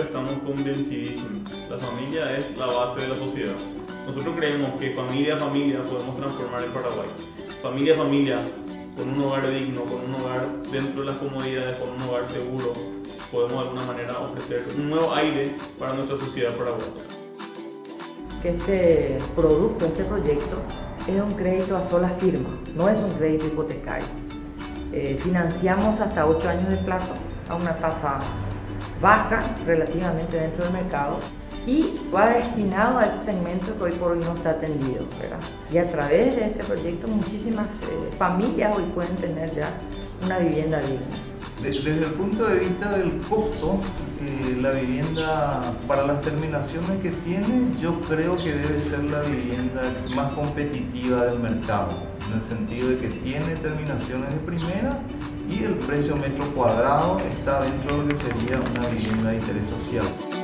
Estamos convencidísimos. La familia es la base de la sociedad. Nosotros creemos que familia a familia podemos transformar el Paraguay. Familia a familia, con un hogar digno, con un hogar dentro de las comodidades, con un hogar seguro, podemos de alguna manera ofrecer un nuevo aire para nuestra sociedad paraguaya. Que este producto, este proyecto, es un crédito a sola firma, no es un crédito hipotecario. Eh, financiamos hasta 8 años de plazo a una tasa baja relativamente dentro del mercado y va destinado a ese segmento que hoy por hoy no está atendido. Y a través de este proyecto muchísimas eh, familias hoy pueden tener ya una vivienda digna. Desde el punto de vista del costo, eh, la vivienda para las terminaciones que tiene, yo creo que debe ser la vivienda más competitiva del mercado, en el sentido de que tiene terminaciones de primera y precio metro cuadrado está dentro de lo que sería una vivienda de interés social.